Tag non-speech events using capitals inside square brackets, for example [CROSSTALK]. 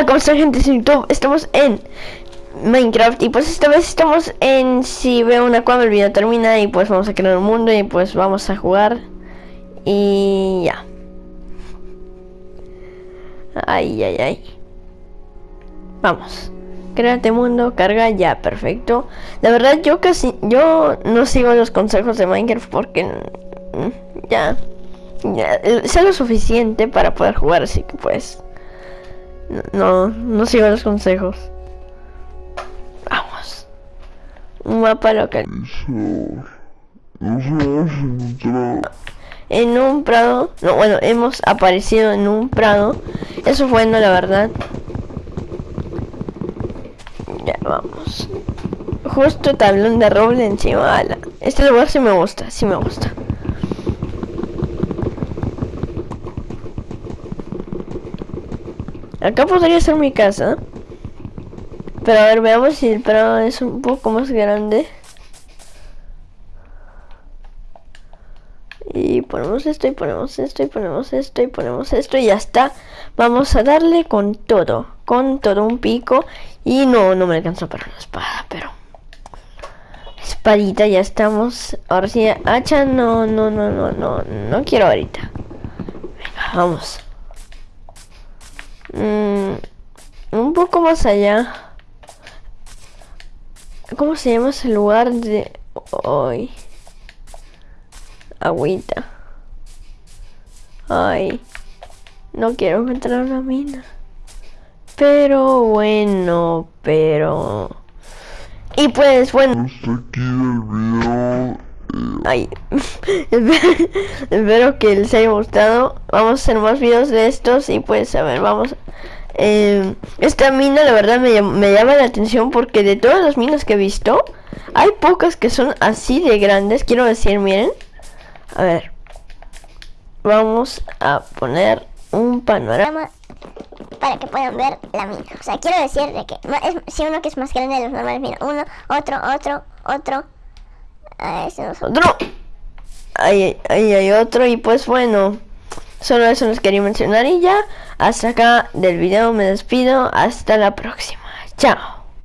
Hola, ¿cómo están gente de YouTube? Estamos en Minecraft y pues esta vez estamos en si veo una cuando el video termina y pues vamos a crear un mundo y pues vamos a jugar y ya. Ay, ay, ay. Vamos. Créate mundo, carga ya, perfecto. La verdad yo casi, yo no sigo los consejos de Minecraft porque mm, ya, ya, sé lo suficiente para poder jugar, así que pues... No, no sigo los consejos. Vamos. Un mapa local. En un prado. No, bueno, hemos aparecido en un prado. Eso fue bueno, la verdad. Ya, vamos. Justo tablón de roble encima. Este lugar sí me gusta, sí me gusta. Acá podría ser mi casa. Pero a ver, veamos si el prado es un poco más grande. Y ponemos esto y ponemos esto y ponemos esto y ponemos esto y ya está. Vamos a darle con todo, con todo un pico. Y no, no me alcanza para una espada, pero... Espadita, ya estamos. Ahora sí, hacha, no, no, no, no, no, no quiero ahorita. Venga, vamos. Mm, un poco más allá. ¿Cómo se llama ese lugar de hoy? Agüita. Ay. No quiero encontrar una mina. Pero bueno, pero... Y pues bueno... [LAUGHS] Espero que les haya gustado. Vamos a hacer más videos de estos y pues a ver, vamos. Eh, esta mina la verdad me, me, llama la atención porque de todas las minas que he visto, hay pocas que son así de grandes. Quiero decir, miren. A ver. Vamos a poner un panorama para que puedan ver la mina. O sea, quiero decir de que es, si uno que es más grande de los normales, mira, uno, otro, otro, otro, Ah, otro. Ahí, ahí hay otro y pues bueno. Solo eso les quería mencionar y ya. Hasta acá del video me despido. Hasta la próxima. Chao.